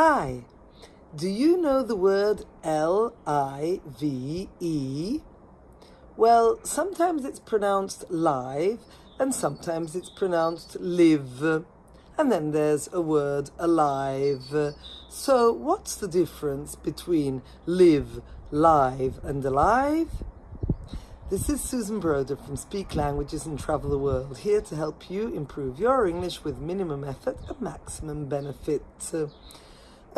Hi, do you know the word L-I-V-E? Well, sometimes it's pronounced live and sometimes it's pronounced live. And then there's a word alive. So what's the difference between live, live and alive? This is Susan Broder from Speak Languages and Travel the World, here to help you improve your English with minimum effort and maximum benefit.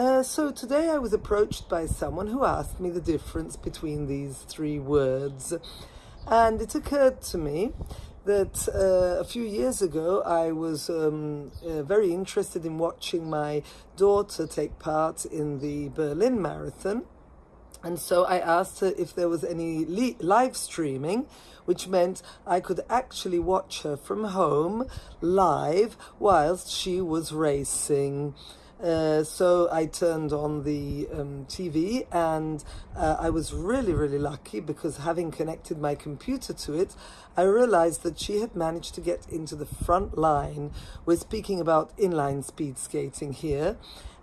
Uh, so today I was approached by someone who asked me the difference between these three words. And it occurred to me that uh, a few years ago I was um, uh, very interested in watching my daughter take part in the Berlin Marathon. And so I asked her if there was any live streaming, which meant I could actually watch her from home live whilst she was racing. Uh, so I turned on the um, TV and uh, I was really, really lucky because having connected my computer to it, I realized that she had managed to get into the front line. We're speaking about inline speed skating here.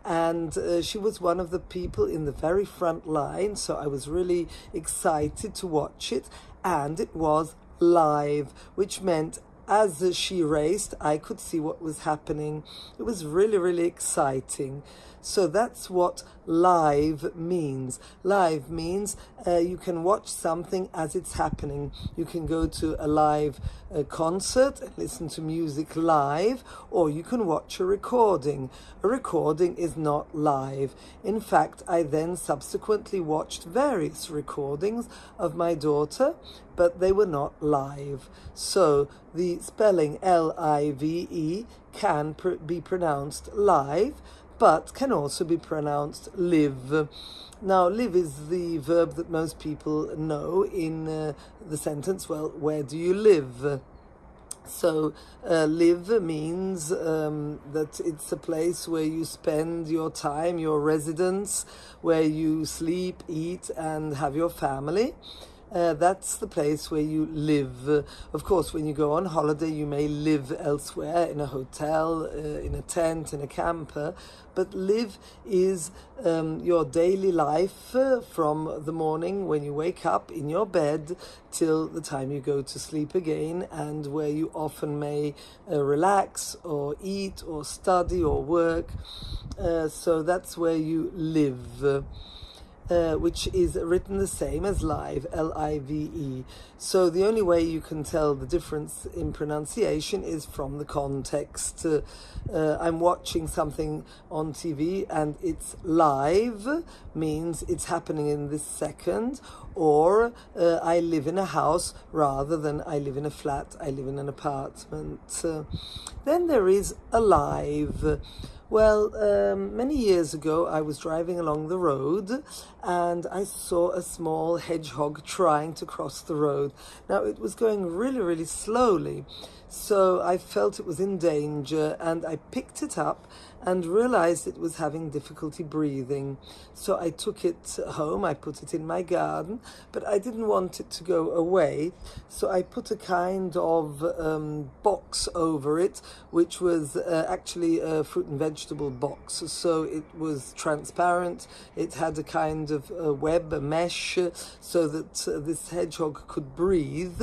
And uh, she was one of the people in the very front line. So I was really excited to watch it. And it was live, which meant as she raced, I could see what was happening. It was really, really exciting. So that's what live means. Live means uh, you can watch something as it's happening. You can go to a live uh, concert and listen to music live, or you can watch a recording. A recording is not live. In fact, I then subsequently watched various recordings of my daughter, but they were not live. So the spelling L-I-V-E can pr be pronounced live, but can also be pronounced live. Now, live is the verb that most people know in uh, the sentence, well, where do you live? So, uh, live means um, that it's a place where you spend your time, your residence, where you sleep, eat, and have your family. Uh, that's the place where you live. Uh, of course, when you go on holiday, you may live elsewhere, in a hotel, uh, in a tent, in a camper, but live is um, your daily life uh, from the morning when you wake up in your bed till the time you go to sleep again, and where you often may uh, relax or eat or study or work. So that's where you live uh, which is written the same as live, L-I-V-E. So the only way you can tell the difference in pronunciation is from the context. Uh, uh, I'm watching something on TV and it's live, means it's happening in this second, or uh, I live in a house rather than I live in a flat, I live in an apartment. Uh, then there is alive. Well, um, many years ago, I was driving along the road and I saw a small hedgehog trying to cross the road. Now, it was going really, really slowly. So I felt it was in danger and I picked it up and realized it was having difficulty breathing. So I took it home, I put it in my garden, but I didn't want it to go away. So I put a kind of um, box over it, which was uh, actually a fruit and vegetable box. So it was transparent. It had a kind of a web, a mesh, so that uh, this hedgehog could breathe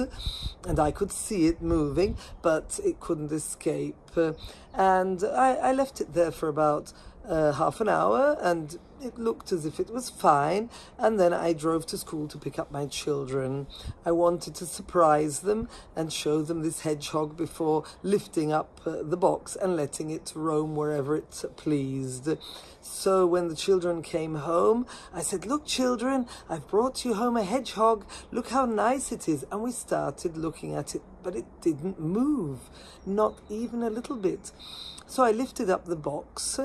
and I could see it moving but it couldn't escape. Uh, and I, I, left it there for about uh, half an hour and it looked as if it was fine and then I drove to school to pick up my children. I wanted to surprise them and show them this hedgehog before lifting up uh, the box and letting it roam wherever it pleased. So when the children came home, I said, look children, I've brought you home a hedgehog. Look how nice it is. And we started looking at it, but it didn't move, not even a little bit. So I lifted up the box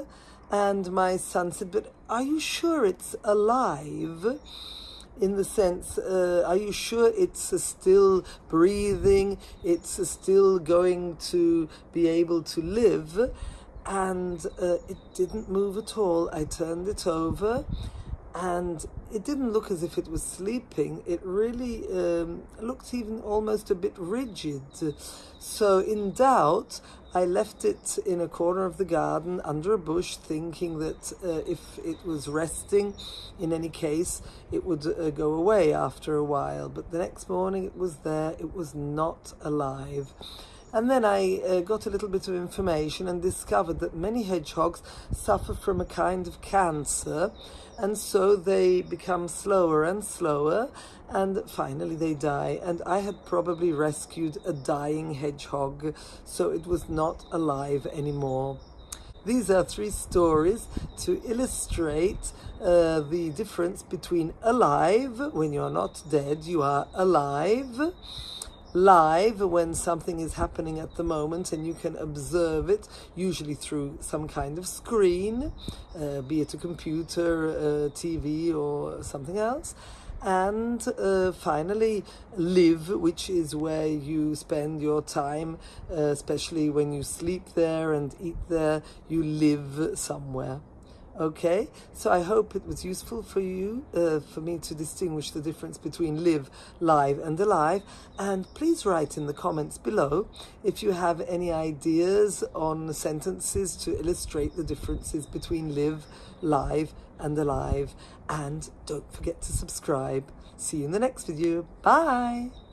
and my son said, but are you sure it's alive? in the sense, uh, are you sure it's still breathing? It's still going to be able to live? And uh, it didn't move at all. I turned it over and it didn't look as if it was sleeping. It really um, looked even almost a bit rigid. So, in doubt, I left it in a corner of the garden under a bush, thinking that uh, if it was resting, in any case, it would uh, go away after a while. But the next morning it was there, it was not alive. And then I uh, got a little bit of information and discovered that many hedgehogs suffer from a kind of cancer, and so they become slower and slower, and finally they die. And I had probably rescued a dying hedgehog, so it was not alive anymore. These are three stories to illustrate uh, the difference between alive, when you're not dead, you are alive live when something is happening at the moment and you can observe it usually through some kind of screen uh, be it a computer uh, tv or something else. And uh, finally live which is where you spend your time uh, especially when you sleep there and eat there you live somewhere Okay, so I hope it was useful for you, uh, for me to distinguish the difference between live, live, and alive. And please write in the comments below if you have any ideas on sentences to illustrate the differences between live, live, and alive. And don't forget to subscribe. See you in the next video. Bye.